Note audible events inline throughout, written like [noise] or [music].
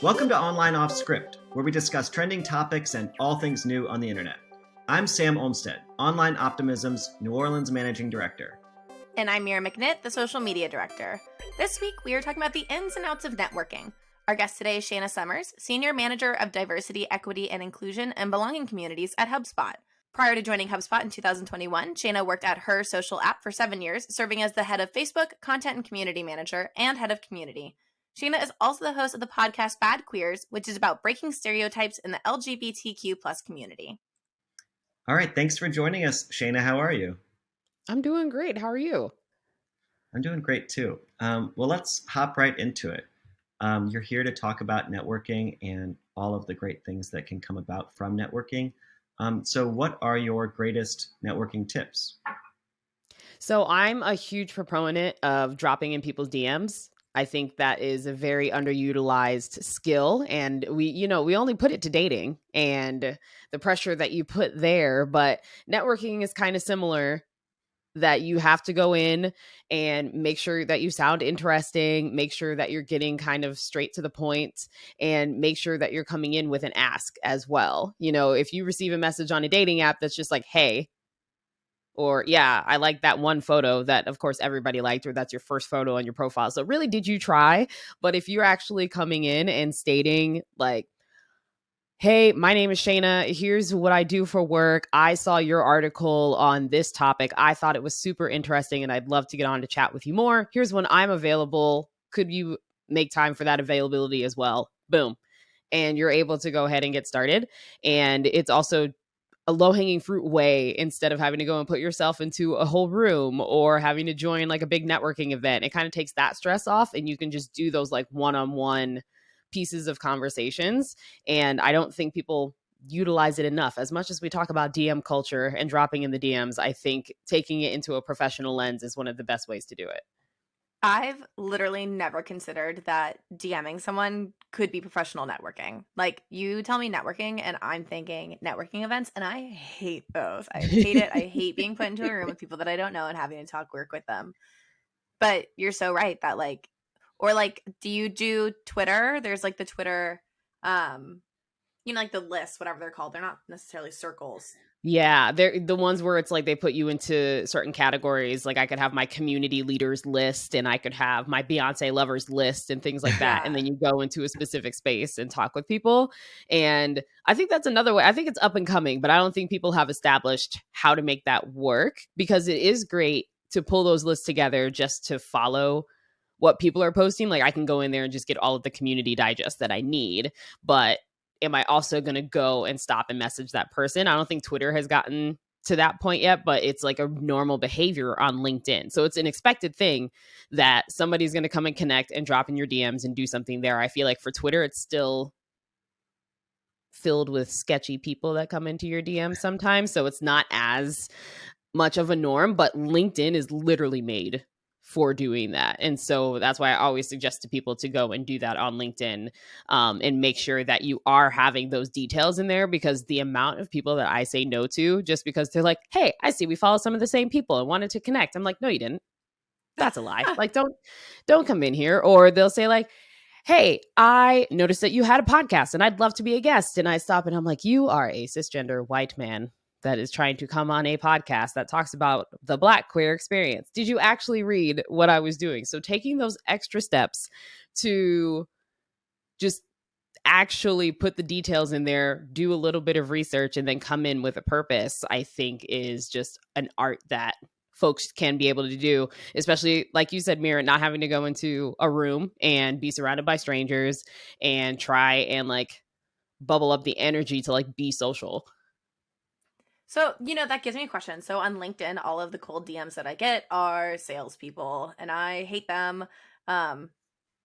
Welcome to Online Off Script, where we discuss trending topics and all things new on the internet. I'm Sam Olmstead, Online Optimism's New Orleans Managing Director. And I'm Mira McNitt, the Social Media Director. This week, we are talking about the ins and outs of networking. Our guest today is Shayna Summers, Senior Manager of Diversity, Equity, and Inclusion and Belonging Communities at HubSpot. Prior to joining HubSpot in 2021, Shayna worked at her social app for seven years, serving as the head of Facebook, content and community manager, and head of community. Shayna is also the host of the podcast Bad Queers, which is about breaking stereotypes in the LGBTQ plus community. All right, thanks for joining us, Shayna. How are you? I'm doing great. How are you? I'm doing great too. Um, well, let's hop right into it. Um, you're here to talk about networking and all of the great things that can come about from networking. Um, so, what are your greatest networking tips? So, I'm a huge proponent of dropping in people's DMs. I think that is a very underutilized skill. And we, you know, we only put it to dating and the pressure that you put there. But networking is kind of similar that you have to go in and make sure that you sound interesting, make sure that you're getting kind of straight to the point, and make sure that you're coming in with an ask as well. You know, if you receive a message on a dating app that's just like, hey, or yeah, I like that one photo that of course everybody liked, or that's your first photo on your profile. So really, did you try? But if you're actually coming in and stating like, Hey, my name is Shayna. Here's what I do for work. I saw your article on this topic. I thought it was super interesting and I'd love to get on to chat with you more. Here's when I'm available. Could you make time for that availability as well? Boom. And you're able to go ahead and get started. And it's also a low hanging fruit way instead of having to go and put yourself into a whole room or having to join like a big networking event. It kind of takes that stress off and you can just do those like one on one pieces of conversations. And I don't think people utilize it enough. As much as we talk about DM culture and dropping in the DMs, I think taking it into a professional lens is one of the best ways to do it. I've literally never considered that DMing someone could be professional networking. Like you tell me networking and I'm thinking networking events and I hate those. I hate it. I hate being put into a room with people that I don't know and having to talk work with them. But you're so right that like or like do you do Twitter? There's like the Twitter um you know like the lists whatever they're called. They're not necessarily circles. Yeah, they're the ones where it's like they put you into certain categories. Like I could have my community leaders list and I could have my Beyonce lovers list and things like that. and then [laughs] you go into a specific space and talk with people. And I think that's another way. I think it's up and coming, but I don't think people have established how to make that work because it is great to pull those lists together just to follow what people are posting. Like I can go in there and just get all of the community digest that I need. But am I also going to go and stop and message that person? I don't think Twitter has gotten to that point yet, but it's like a normal behavior on LinkedIn. So it's an expected thing that somebody's going to come and connect and drop in your DMs and do something there. I feel like for Twitter, it's still filled with sketchy people that come into your DMs sometimes. So it's not as much of a norm, but LinkedIn is literally made for doing that. And so that's why I always suggest to people to go and do that on LinkedIn um, and make sure that you are having those details in there because the amount of people that I say no to just because they're like, hey, I see we follow some of the same people and wanted to connect. I'm like, no, you didn't. That's a lie. [laughs] like, don't don't come in here. Or they'll say, like, hey, I noticed that you had a podcast and I'd love to be a guest. And I stop and I'm like, you are a cisgender white man that is trying to come on a podcast that talks about the black queer experience. Did you actually read what I was doing? So taking those extra steps to just actually put the details in there, do a little bit of research and then come in with a purpose, I think is just an art that folks can be able to do, especially like you said, Mira, not having to go into a room and be surrounded by strangers and try and like bubble up the energy to like be social. So, you know, that gives me a question. So, on LinkedIn, all of the cold DMs that I get are salespeople, and I hate them. Um,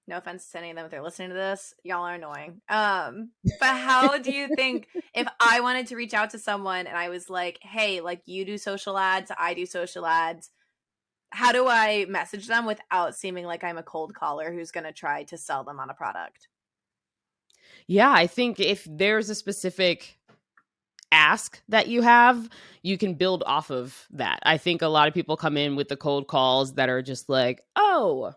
no offense to any of them if they're listening to this, y'all are annoying. Um, but how do you think [laughs] if I wanted to reach out to someone and I was like, hey, like you do social ads, I do social ads, how do I message them without seeming like I'm a cold caller who's going to try to sell them on a product? Yeah, I think if there's a specific ask that you have, you can build off of that. I think a lot of people come in with the cold calls that are just like, oh,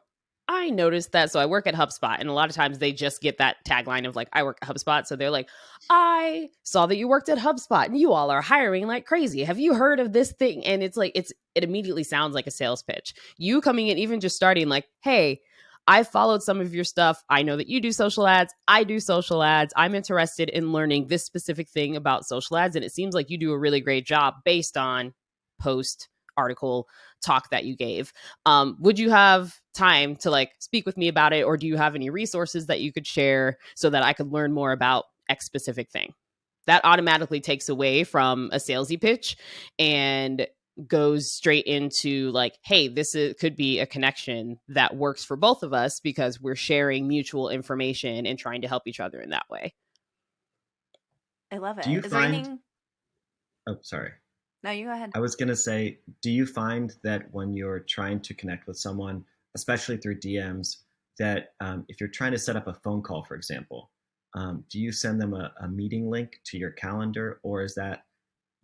I noticed that. So I work at HubSpot, and a lot of times they just get that tagline of like, I work at HubSpot. So they're like, I saw that you worked at HubSpot and you all are hiring like crazy. Have you heard of this thing? And it's like, it's, it immediately sounds like a sales pitch. You coming in, even just starting like, hey, I followed some of your stuff. I know that you do social ads. I do social ads. I'm interested in learning this specific thing about social ads. And it seems like you do a really great job based on post article talk that you gave. Um, would you have time to like speak with me about it, or do you have any resources that you could share so that I could learn more about X specific thing? That automatically takes away from a salesy pitch and goes straight into like, hey, this is, could be a connection that works for both of us because we're sharing mutual information and trying to help each other in that way. I love it. Do you Is find- there anything? Oh, sorry. No, you go ahead. I was going to say, do you find that when you're trying to connect with someone, especially through DMs, that um, if you're trying to set up a phone call, for example, um, do you send them a, a meeting link to your calendar, or is that,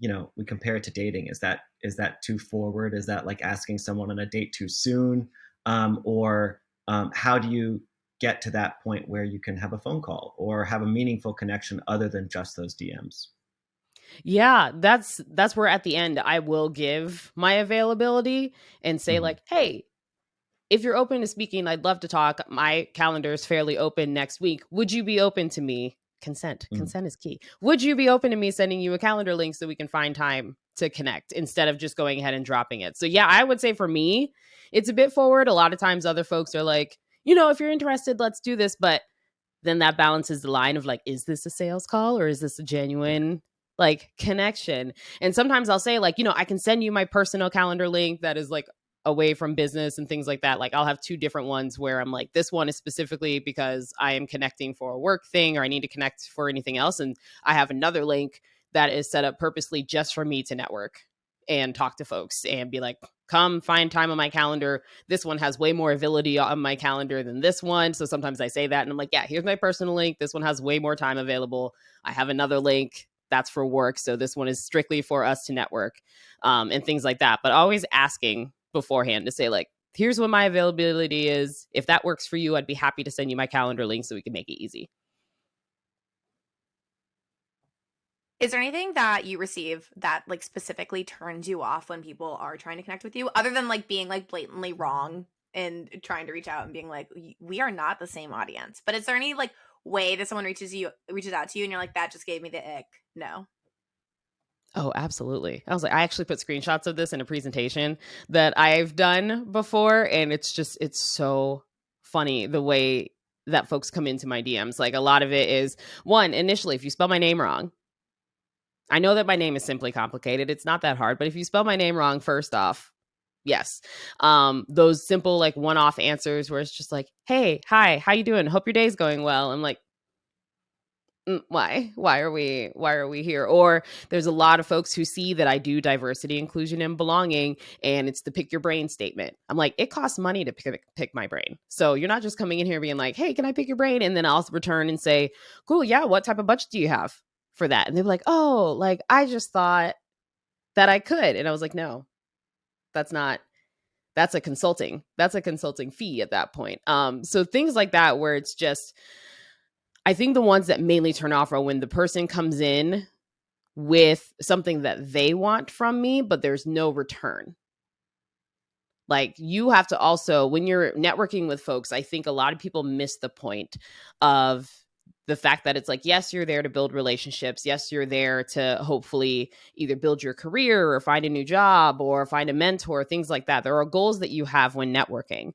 you know, we compare it to dating? Is that is that too forward? Is that like asking someone on a date too soon? Um, or um, how do you get to that point where you can have a phone call or have a meaningful connection other than just those DMs? Yeah, that's that's where at the end I will give my availability and say Mhm. like, "Hey, if you're open to speaking, I'd love to talk. My calendar is fairly open next week. Would you be open to me consent? Mhm. Consent is key. Would you be open to me sending you a calendar link so we can find time to connect instead of just going ahead and dropping it?" So yeah, I would say for me, it's a bit forward. A lot of times other folks are like, "You know, if you're interested, let's do this." But then that balances the line of like, is this a sales call or is this a genuine like connection? And sometimes I'll say, like, you know, I can send you my personal calendar link that is like away from business and things like that. Like, I'll have two different ones where I'm like, this one is specifically because I am connecting for a work thing or I need to connect for anything else. And I have another link that is set up purposely just for me to network and talk to folks and be like, come find time on my calendar this one has way more ability on my calendar than this one. So sometimes I say that and I'm like, yeah, here's my personal link. This one has way more time available. I have another link that's for work. So this one is strictly for us to network um, and things like that. But always asking beforehand to say, like, here's what my availability is. If that works for you, I'd be happy to send you my calendar link so we can make it easy. Is there anything that you receive that like specifically turns you off when people are trying to connect with you, other than like being like blatantly wrong and trying to reach out and being like, we are not the same audience? But is there any like way that someone reaches you reaches out to you and you're like, that just gave me the ick? No. Oh, absolutely. I was like, I actually put screenshots of this in a presentation that I've done before. And it's just, it's so funny the way that folks come into my DMs. Like, a lot of it is one, initially, if you spell my name wrong, I know that my name is simply complicated. It's not that hard. But if you spell my name wrong, first off, yes. Um, those simple, like, one off answers where it's just like, hey, hi, how you doing? Hope your day's going well. I'm like, "Mm, why? Why are we why are we here? Or there's a lot of folks who see that i do diversity inclusion and belonging and it's the pick your brain statement. I'm like it costs money to pick, pick my brain. So you're not just coming in here being like hey can i pick your brain? And then i'll return and say cool yeah what type of budget do you have for that? And they're like oh like i just thought that i could. And i was like no. That's not that's a consulting that's a consulting fee at that point. Um so things like that where it's just I think the ones that mainly turn off are when the person comes in with something that they want from me, but there's no return. Like you have to also, when you're networking with folks, I think a lot of people miss the point of the fact that it's like, yes, you're there to build relationships. Yes, you're there to hopefully either build your career or find a new job or find a mentor, things like that. There are goals that you have when networking.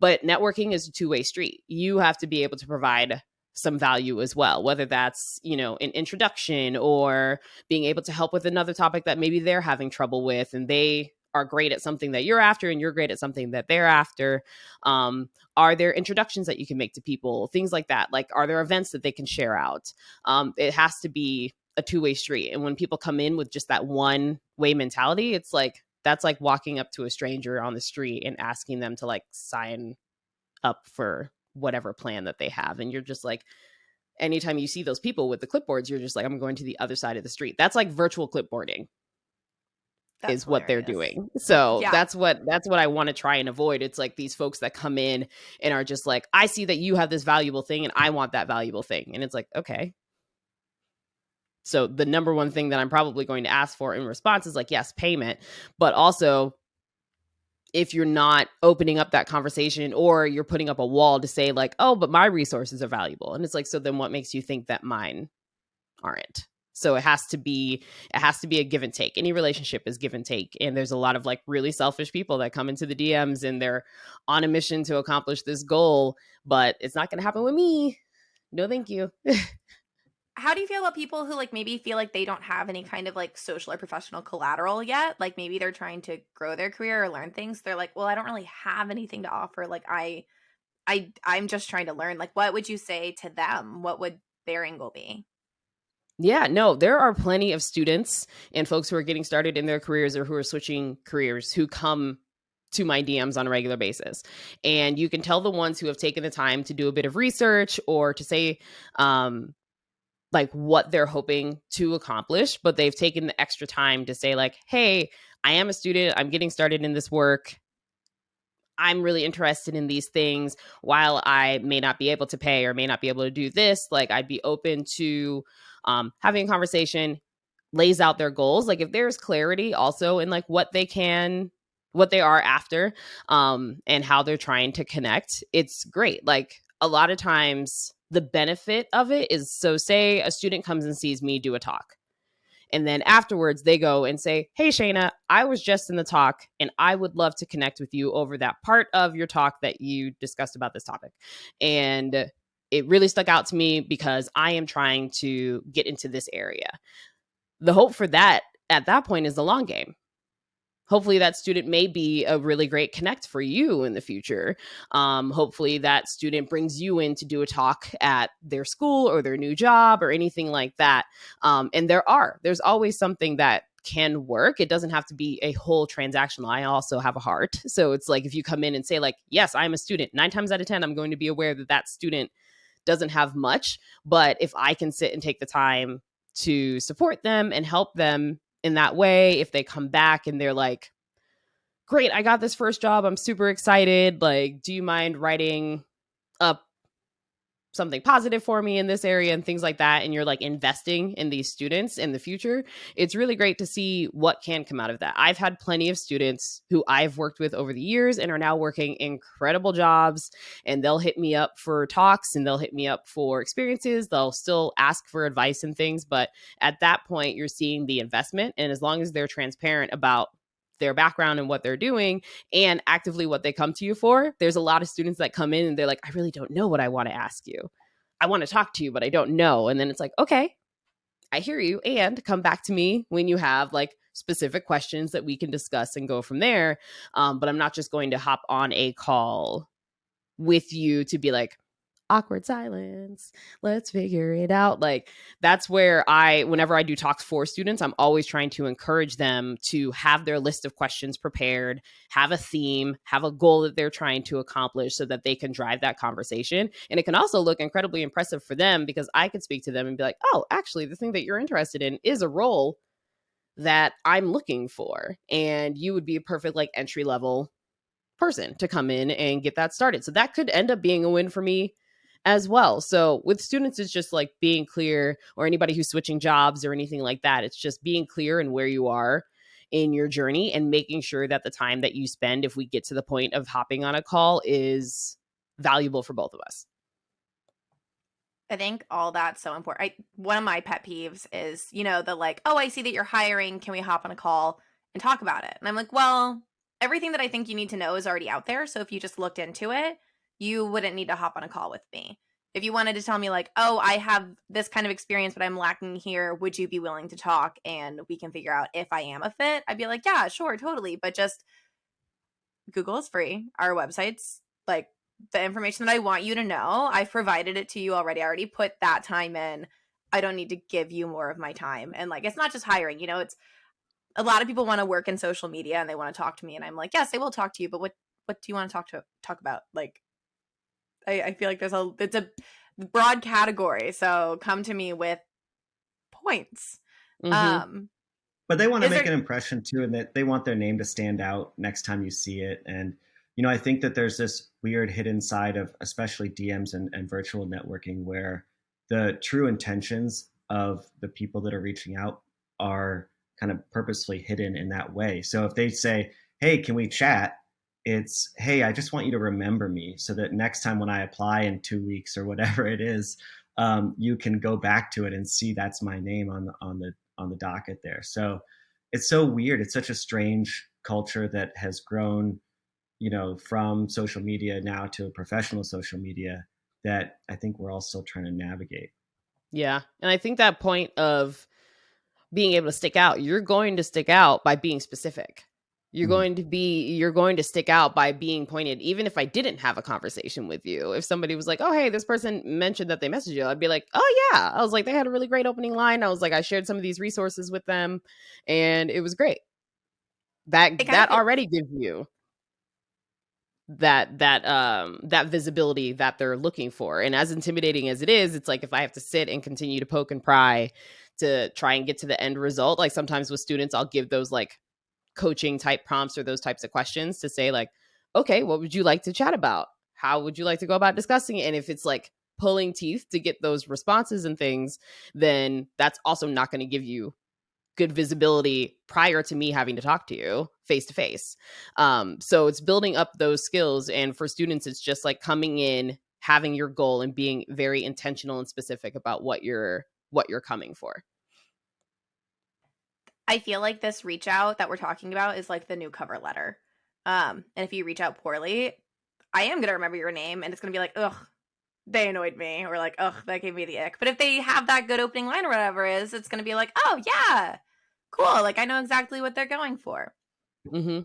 But networking is a two way street. You have to be able to provide some value as well whether that's you know an introduction or being able to help with another topic that maybe they're having trouble with and they are great at something that you're after and you're great at something that they're after. Um, are there introductions that you can make to people things like that? Like are there events that they can share out? Um, it has to be a two-way street and when people come in with just that one way mentality it's like that's like walking up to a stranger on the street and asking them to like sign up for whatever plan that they have and you're just like anytime you see those people with the clipboards you're just like i'm going to the other side of the street that's like virtual clipboarding that's is what hilarious. they're doing. So yeah. that's what that's what I want to try and avoid. It's like these folks that come in and are just like, I see that you have this valuable thing and I want that valuable thing. And it's like, okay. So the number one thing that I'm probably going to ask for in response is like, yes, payment, but also if you're not opening up that conversation or you're putting up a wall to say like, oh, but my resources are valuable. And it's like, so then what makes you think that mine aren't? So it has to be it has to be a give and take. Any relationship is give and take. And there's a lot of like really selfish people that come into the DMs and they're on a mission to accomplish this goal, but it's not going to happen with me. No, thank you. [laughs] How do you feel about people who like maybe feel like they don't have any kind of like social or professional collateral yet? Like maybe they're trying to grow their career or learn things. They're like, "Well, I don't really have anything to offer. Like I I I'm just trying to learn." Like what would you say to them? What would their angle be? Yeah, no, there are plenty of students and folks who are getting started in their careers or who are switching careers who come to my DMs on a regular basis. And you can tell the ones who have taken the time to do a bit of research or to say, um, like what they're hoping to accomplish, but they've taken the extra time to say, like, hey, I am a student, I'm getting started in this work. I'm really interested in these things. While I may not be able to pay or may not be able to do this, like I'd be open to um, having a conversation, lays out their goals. Like if there's clarity also in like what they can, what they are after, um, and how they're trying to connect, it's great. Like a lot of times, the benefit of it is so say a student comes and sees me do a talk and then afterwards, they go and say, Hey, Shayna, I was just in the talk and I would love to connect with you over that part of your talk that you discussed about this topic. And it really stuck out to me because I am trying to get into this area. The hope for that at that point is the long game hopefully that student may be a really great connect for you in the future. Um, hopefully that student brings you in to do a talk at their school or their new job or anything like that. Um, and there are there's always something that can work. It doesn't have to be a whole transactional i also have a heart. So it's like if you come in and say like yes i'm a student nine times out of ten i'm going to be aware that that student doesn't have much but if i can sit and take the time to support them and help them in that way if they come back and they're like great i got this first job i'm super excited like do you mind writing up something positive for me in this area and things like that and you're like investing in these students in the future it's really great to see what can come out of that. I've had plenty of students who i've worked with over the years and are now working incredible jobs and they'll hit me up for talks and they'll hit me up for experiences. They'll still ask for advice and things but at that point you're seeing the investment and as long as they're transparent about their background and what they're doing and actively what they come to you for. There's a lot of students that come in and they're like, I really don't know what I want to ask you. I want to talk to you, but I don't know. And then it's like, okay, I hear you. And come back to me when you have like specific questions that we can discuss and go from there. Um, but I'm not just going to hop on a call with you to be like, awkward silence. Let's figure it out. Like that's where I, whenever I do talks for students, I'm always trying to encourage them to have their list of questions prepared, have a theme, have a goal that they're trying to accomplish so that they can drive that conversation. And it can also look incredibly impressive for them because I could speak to them and be like, oh, actually, the thing that you're interested in is a role that I'm looking for. And you would be a perfect like entry level person to come in and get that started. So that could end up being a win for me as well. So with students, it's just like being clear, or anybody who's switching jobs or anything like that. It's just being clear and where you are in your journey and making sure that the time that you spend, if we get to the point of hopping on a call, is valuable for both of us. I think all that's so important. I, one of my pet peeves is, you know, the like, oh, I see that you're hiring. Can we hop on a call and talk about it? And I'm like, well, everything that I think you need to know is already out there. So if you just looked into it, you wouldn't need to hop on a call with me. If you wanted to tell me, like, oh, I have this kind of experience, but I'm lacking here, would you be willing to talk and we can figure out if I am a fit? I'd be like, yeah, sure, totally. But just Google is free. Our website's like the information that I want you to know. I've provided it to you already. I already put that time in. I don't need to give you more of my time. And like, it's not just hiring, you know, it's a lot of people want to work in social media and they want to talk to me. And I'm like, yes, I will talk to you, but what, what do you want to talk to talk about? Like, I, I feel like there's a it's a broad category. So come to me with points. Mm-hmm. Um but they want to make there... an impression too, and that they want their name to stand out next time you see it. And you know, I think that there's this weird hidden side of especially DMs and, and virtual networking where the true intentions of the people that are reaching out are kind of purposefully hidden in that way. So if they say, "Hey, can we chat?" It's, "Hey, I just want you to remember me so that next time when I apply in 2 weeks or whatever it is, um, you can go back to it and see that's my name on the on the on the docket there." So it's so weird. It's such a strange culture that has grown, you know, from social media now to professional social media that I think we're all still trying to navigate. Yeah. And I think that point of being able to stick out, you're going to stick out by being specific. You're mm-hmm. going to be you're going to stick out by being pointed even if I didn't have a conversation with you. If somebody was like, "Oh, hey, this person mentioned that they messaged you." I'd be like, "Oh, yeah." I was like, "They had a really great opening line." I was like, "I shared some of these resources with them and it was great." That that already gives you that that um that visibility that they're looking for. And as intimidating as it is, it's like if I have to sit and continue to poke and pry to try and get to the end result. Like sometimes with students, I'll give those like coaching type prompts or those types of questions to say, like, okay, what would you like to chat about? How would you like to go about discussing it? And if it's like pulling teeth to get those responses and things, then that's also not going to give you good visibility prior to me having to talk to you face to face. So it's building up those skills. And for students, it's just like coming in, having your goal and being very intentional and specific about what you're what you're coming for. I feel like this reach out that we're talking about is like the new cover letter. Um, and if you reach out poorly, I am gonna remember your name and it's gonna be like, ugh, they annoyed me, or like, ugh, that gave me the ick. But if they have that good opening line or whatever it is, it's gonna be like, oh yeah, cool. Like I know exactly what they're going for. Mm-hmm.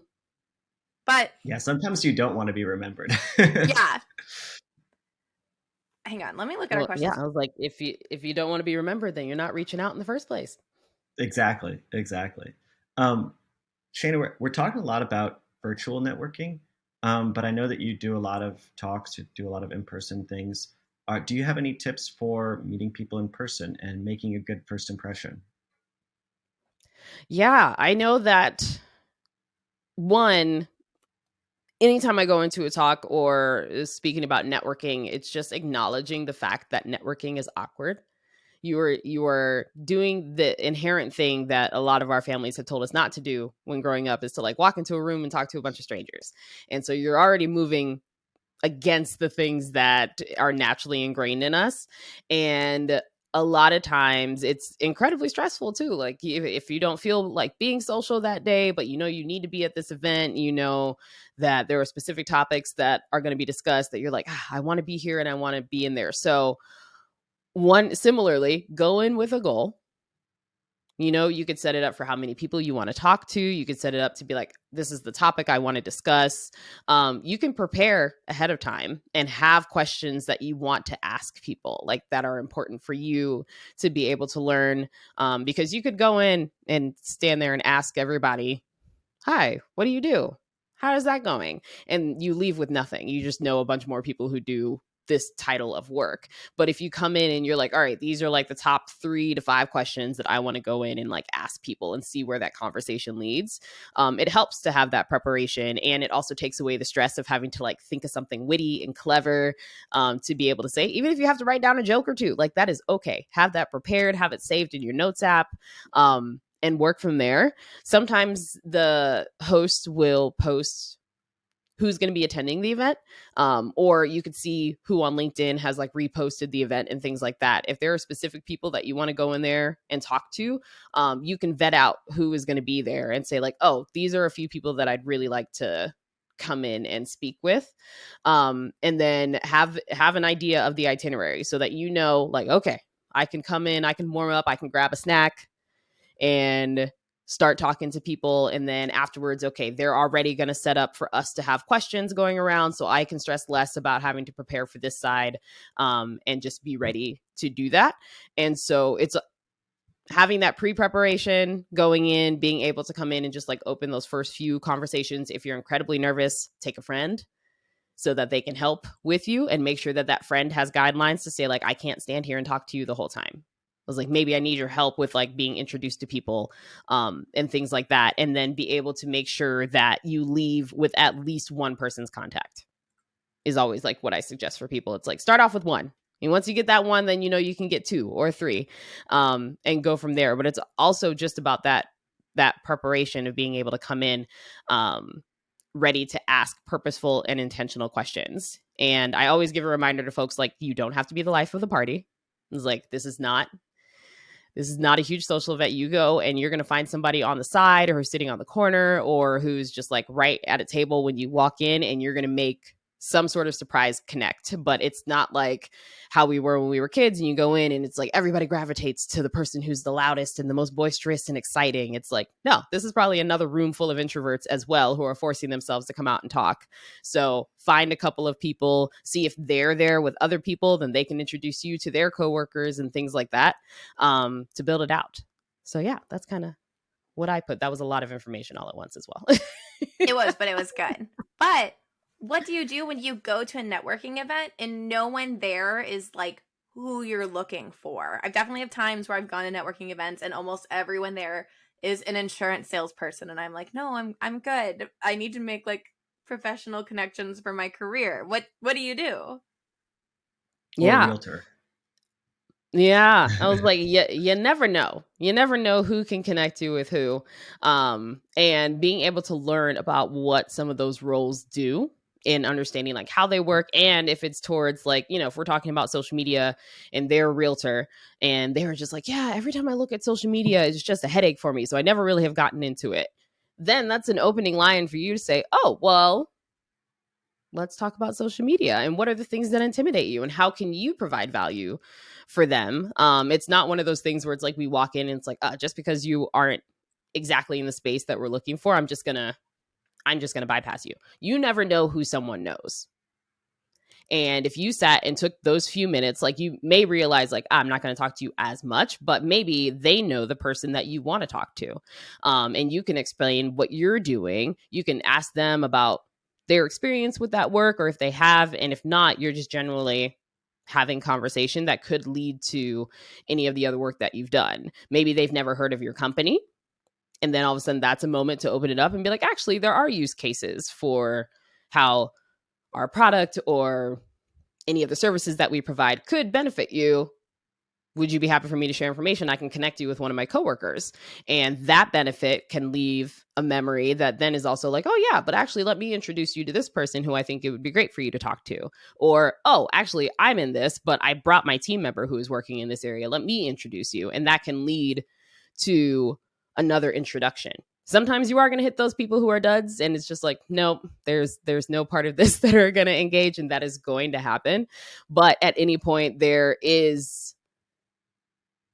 But yeah, sometimes you don't want to be remembered. [laughs] yeah, hang on, let me look at well, our questions. Yeah, I was like, if you if you don't want to be remembered, then you're not reaching out in the first place. Exactly, exactly. Um, Shayna, we're, we're talking a lot about virtual networking, um, but I know that you do a lot of talks, you do a lot of in-person things. Uh, do you have any tips for meeting people in person and making a good first impression? Yeah, I know that one anytime I go into a talk or speaking about networking, it's just acknowledging the fact that networking is awkward. You are you are doing the inherent thing that a lot of our families have told us not to do when growing up is to like walk into a room and talk to a bunch of strangers. And so you're already moving against the things that are naturally ingrained in us. And a lot of times it's incredibly stressful too. Like if, if, you don't feel like being social that day, but you know you need to be at this event, you know that there are specific topics that are going to be discussed that you're like, ah, I want to be here and I want to be in there. So one similarly, go in with a goal you know, you could set it up for how many people you want to talk to. You could set it up to be like, this is the topic I want to discuss. Um, you can prepare ahead of time and have questions that you want to ask people, like that are important for you to be able to learn. Um, because you could go in and stand there and ask everybody, Hi, what do you do? How is that going? And you leave with nothing. You just know a bunch more people who do this title of work. But if you come in and you're like, all right, these are like the top three to five questions that I want to go in and like ask people and see where that conversation leads, um, it helps to have that preparation. And it also takes away the stress of having to like think of something witty and clever um, to be able to say, even if you have to write down a joke or two, like that is okay. Have that prepared, have it saved in your notes app. Um, and work from there. Sometimes the host will post who's going to be attending the event um, or you could see who on linkedin has like reposted the event and things like that. If there are specific people that you want to go in there and talk to um, you can vet out who is going to be there and say like oh these are a few people that i'd really like to come in and speak with um, and then have have an idea of the itinerary so that you know like okay i can come in i can warm up i can grab a snack and start talking to people and then afterwards okay they're already going to set up for us to have questions going around so i can stress less about having to prepare for this side um, and just be ready to do that. And so it's having that pre-preparation going in being able to come in and just like open those first few conversations if you're incredibly nervous take a friend so that they can help with you and make sure that that friend has guidelines to say like i can't stand here and talk to you the whole time was like maybe i need your help with like being introduced to people um and things like that and then be able to make sure that you leave with at least one person's contact is always like what i suggest for people. It's like start off with one and once you get that one then you know you can get two or three um and go from there but it's also just about that that preparation of being able to come in um ready to ask purposeful and intentional questions and i always give a reminder to folks like you don't have to be the life of the party. It's like this is not this is not a huge social event. You go and you're going to find somebody on the side or who's sitting on the corner or who's just like right at a table when you walk in and you're going to make some sort of surprise connect, but it's not like how we were when we were kids and you go in and it's like everybody gravitates to the person who's the loudest and the most boisterous and exciting. It's like, no, this is probably another room full of introverts as well who are forcing themselves to come out and talk. So find a couple of people, see if they're there with other people, then they can introduce you to their coworkers and things like that um, to build it out. So yeah, that's kind of what I put. That was a lot of information all at once as well. it was, but it was [laughs] good. But what do you do when you go to a networking event and no one there is like who you're looking for? I've definitely have times where I've gone to networking events and almost everyone there is an insurance salesperson and I'm like, "No, I'm I'm good. I need to make like professional connections for my career." What what do you do? yeah. realtor. Yeah, I was like, [laughs] you, you never know. You never know who can connect you with who. Um, and being able to learn about what some of those roles do in understanding like how they work and if it's towards like you know if we're talking about social media and they're a realtor and they were just like yeah every time i look at social media it's just a headache for me so i never really have gotten into it. Then that's an opening line for you to say oh well let's talk about social media and what are the things that intimidate you and how can you provide value for them? Um it's not one of those things where it's like we walk in and it's like uh, just because you aren't exactly in the space that we're looking for i'm just gonna I'm just going to bypass you. You never know who someone knows. And if you sat and took those few minutes, like you may realize, like, I'm not going to talk to you as much, but maybe they know the person that you want to talk to. Um, and you can explain what you're doing. You can ask them about their experience with that work or if they have. And if not, you're just generally having conversation that could lead to any of the other work that you've done. Maybe they've never heard of your company and then all of a sudden that's a moment to open it up and be like actually there are use cases for how our product or any of the services that we provide could benefit you. Would you be happy for me to share information? I can connect you with one of my coworkers. And that benefit can leave a memory that then is also like oh yeah but actually let me introduce you to this person who i think it would be great for you to talk to. Or oh actually i'm in this but i brought my team member who is working in this area. Let me introduce you. And that can lead to another introduction. Sometimes you are going to hit those people who are duds and it's just like nope there's there's no part of this [laughs] that are going to engage and that is going to happen. But at any point there is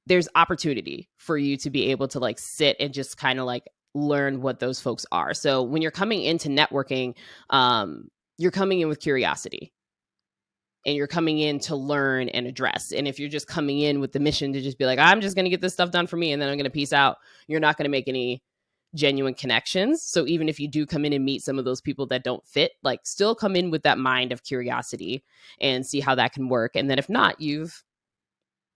there's opportunity for you to be able to like sit and just kind of like learn what those folks are. So when you're coming into networking um you're coming in with curiosity and you're coming in to learn and address. And if you're just coming in with the mission to just be like, I'm just going to get this stuff done for me and then I'm going to peace out, you're not going to make any genuine connections. So even if you do come in and meet some of those people that don't fit, like still come in with that mind of curiosity and see how that can work. And then if not, you've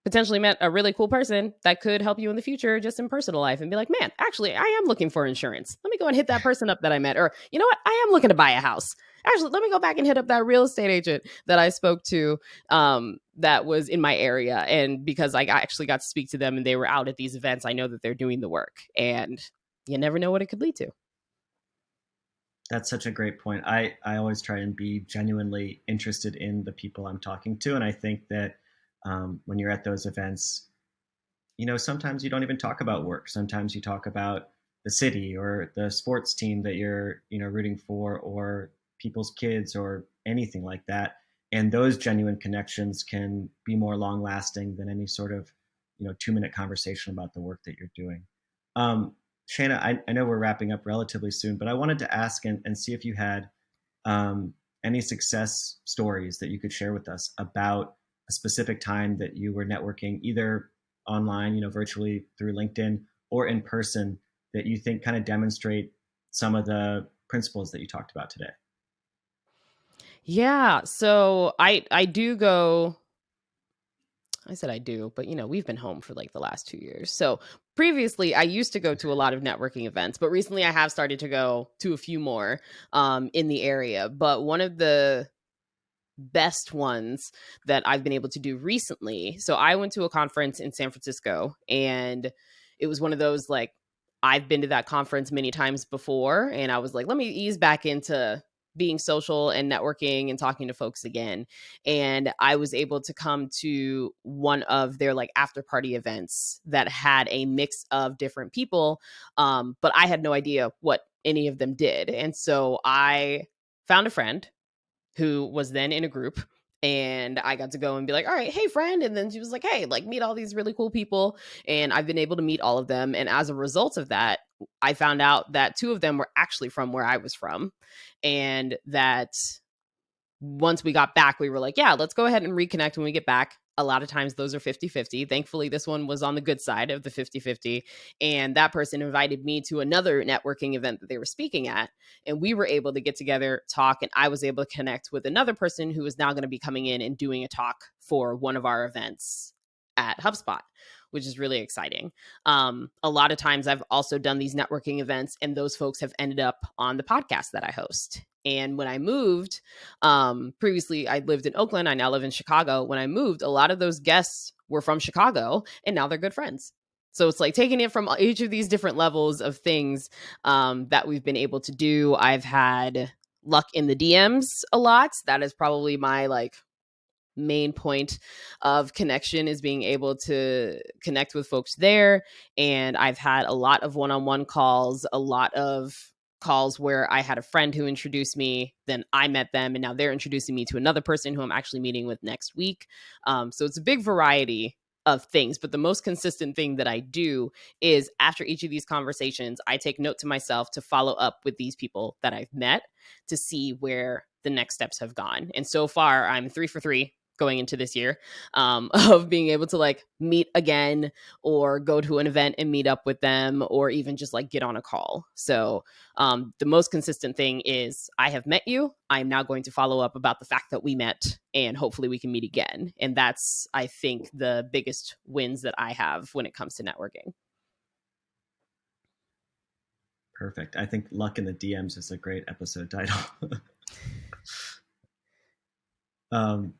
potentially met a really cool person that could help you in the future just in personal life and be like, man, actually, I am looking for insurance. Let me go and hit that person up that I met. Or, you know what? I am looking to buy a house actually let me go back and hit up that real estate agent that i spoke to um, that was in my area and because i actually got to speak to them and they were out at these events i know that they're doing the work and you never know what it could lead to that's such a great point i i always try and be genuinely interested in the people i'm talking to and i think that um, when you're at those events you know sometimes you don't even talk about work sometimes you talk about the city or the sports team that you're you know rooting for or people's kids or anything like that. And those genuine connections can be more long lasting than any sort of you know two minute conversation about the work that you're doing. Um, Shayna, I, I, know we're wrapping up relatively soon, but I wanted to ask and, and see if you had um, any success stories that you could share with us about specific time that you were networking, either online, you know, virtually through LinkedIn or in person, that you think kind of demonstrate some of the principles that you talked about today. Yeah. So I I do go I said I do, but you know, we've been home for like the last two years. So previously, I used to go to a lot of networking events, but recently I have started to go to a few more um, in the area. But one of the best ones that I've been able to do recently. So I went to a conference in San Francisco and it was one of those like I've been to that conference many times before and I was like let me ease back into being social and networking and talking to folks again and i was able to come to one of their like after party events that had a mix of different people um, but i had no idea what any of them did and so i found a friend who was then in a group and I got to go and be like, all right, hey, friend. And then she was like, hey, like, meet all these really cool people. And I've been able to meet all of them. And as a result of that, I found out that two of them were actually from where I was from. And that once we got back, we were like, yeah, let's go ahead and reconnect when we get back a lot of times those are 50 50. Thankfully, this one was on the good side of the 50 50. And that person invited me to another networking event that they were speaking at. And we were able to get together, talk, and I was able to connect with another person who is now going to be coming in and doing a talk for one of our events at HubSpot. Which is really exciting. Um, a lot of times, I've also done these networking events, and those folks have ended up on the podcast that I host. And when I moved, um, previously I lived in Oakland. I now live in Chicago. When I moved, a lot of those guests were from Chicago, and now they're good friends. So it's like taking it from each of these different levels of things um, that we've been able to do. I've had luck in the DMs a lot. That is probably my like main point of connection is being able to connect with folks there and i've had a lot of one-on-one calls a lot of calls where I had a friend who introduced me, then I met them, and now they're introducing me to another person who I'm actually meeting with next week. Um, so it's a big variety of things. But the most consistent thing that I do is after each of these conversations, I take note to myself to follow up with these people that I've met to see where the next steps have gone. And so far, I'm three for three going into this year um, [laughs] of being able to like meet again or go to an event and meet up with them or even just like get on a call. So um, the most consistent thing is I have met you. I'm now going to follow up about the fact that we met and hopefully we can meet again. And that's, I think, the biggest wins that I have when it comes to networking. Perfect. I think Luck in the DMs is a great episode title. [laughs] um,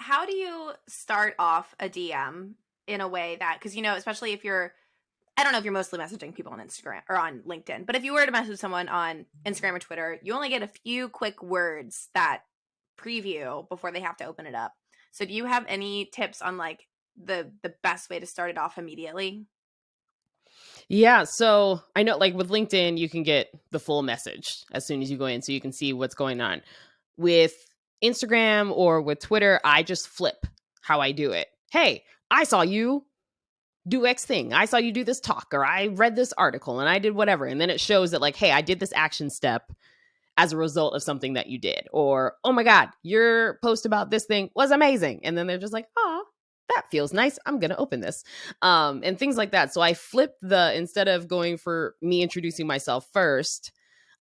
how do you start off a DM in a way that because you know, especially if you're I don't know if you're mostly messaging people on Instagram or on LinkedIn, but if you were to message someone on Instagram or Twitter, you only get a few quick words that preview before they have to open it up. So do you have any tips on like the the best way to start it off immediately? Yeah, so I know like with LinkedIn you can get the full message as soon as you go in so you can see what's going on. With Instagram or with Twitter, I just flip how I do it. Hey, I saw you do X thing. I saw you do this talk, or I read this article and I did whatever. And then it shows that, like, hey, I did this action step as a result of something that you did. Or, oh my God, your post about this thing was amazing. And then they're just like, oh, that feels nice. I'm going to open this. Um, and things like that. So I flip the, instead of going for me introducing myself first,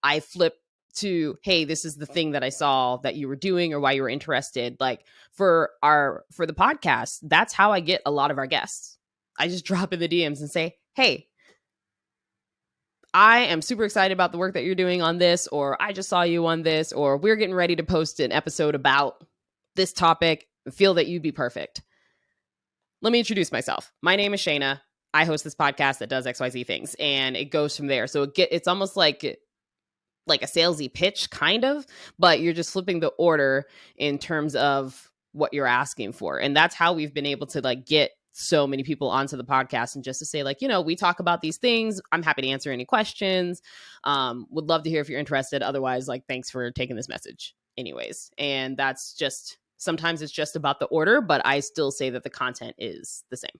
I flip to hey this is the uh-huh. thing that i saw that you were doing or why you were interested. Like for our for the podcast that's how i get a lot of our guests. I just [laughs] drop in the dms and say hey i am super excited about the work that you're doing on this or i just saw you on this or we're getting ready to post an episode about this topic. Feel that you'd be perfect. Let me introduce myself. My name is shayna. I host this podcast that does xyz things and it goes from there. So it get it's almost like like a salesy pitch kind of but you're just flipping the order in terms of what you're asking for and that's how we've been able to like get so many people onto the podcast and just to say like you know we talk about these things i'm happy to answer any questions um would love to hear if you're interested otherwise like thanks for taking this message anyways and that's just sometimes it's just about the order but i still say that the content is the same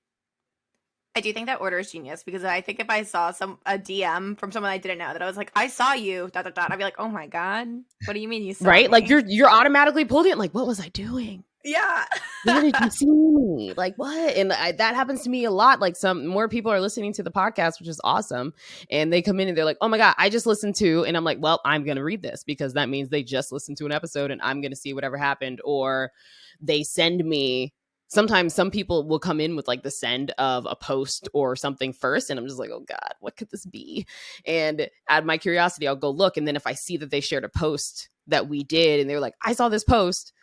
I do think that order is genius because I think if I saw some a DM from someone I didn't know that I was like, I saw you, dot dot dot, I'd be like, oh my god, what do you mean you saw right? Me? Like you're you're automatically pulled in. Like, what was I doing? Yeah, [laughs] where did you [laughs] see me? Like what? And I, that happens to me a lot. Like some more people are listening to the podcast, which is awesome, and they come in and they're like, oh my god, I just listened to, and I'm like, well, I'm gonna read this because that means they just listened to an episode, and I'm gonna see whatever happened, or they send me sometimes some people will come in with like the send of a post or something first and i'm just like oh god what could this be? And out of my curiosity i'll go look and then if i see that they shared a post that we did and they're like i saw this post.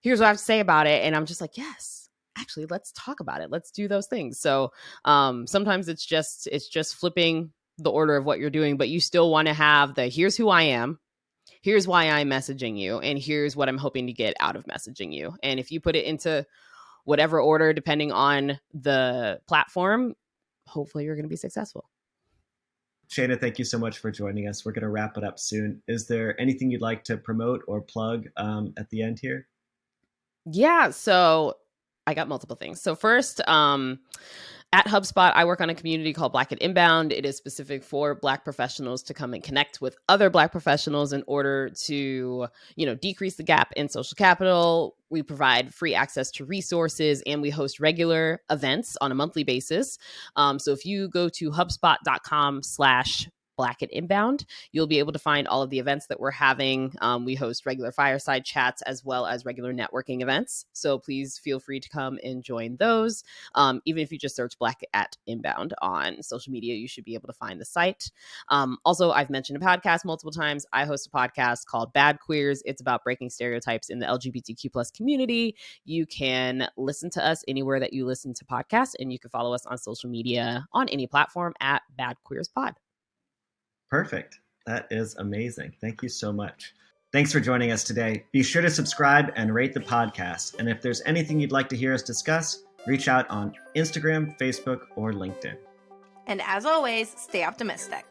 Here's what i have to say about it. And i'm just like yes actually let's talk about it. Let's do those things. So um sometimes it's just it's just flipping the order of what you're doing but you still want to have the here's who i am. Here's why i'm messaging you and here's what i'm hoping to get out of messaging you. And if you put it into whatever order, depending on the platform, hopefully you're going to be successful. Shayna, thank you so much for joining us. We're going to wrap it up soon. Is there anything you'd like to promote or plug um, at the end here? Yeah, so I got multiple things. So first, um, at HubSpot, I work on a community called Black at Inbound. It is specific for Black professionals to come and connect with other Black professionals in order to, you know, decrease the gap in social capital. We provide free access to resources and we host regular events on a monthly basis. Um, so if you go to hubspot.com slash Black at Inbound. You'll be able to find all of the events that we're having. Um, we host regular fireside chats as well as regular networking events. So please feel free to come and join those. Um, even if you just search Black at Inbound on social media, you should be able to find the site. Um, also, I've mentioned a podcast multiple times. I host a podcast called Bad Queers. It's about breaking stereotypes in the LGBTQ plus community. You can listen to us anywhere that you listen to podcasts, and you can follow us on social media on any platform at Bad Queers Pod. Perfect. That is amazing. Thank you so much. Thanks for joining us today. Be sure to subscribe and rate the podcast. And if there's anything you'd like to hear us discuss, reach out on Instagram, Facebook, or LinkedIn. And as always, stay optimistic.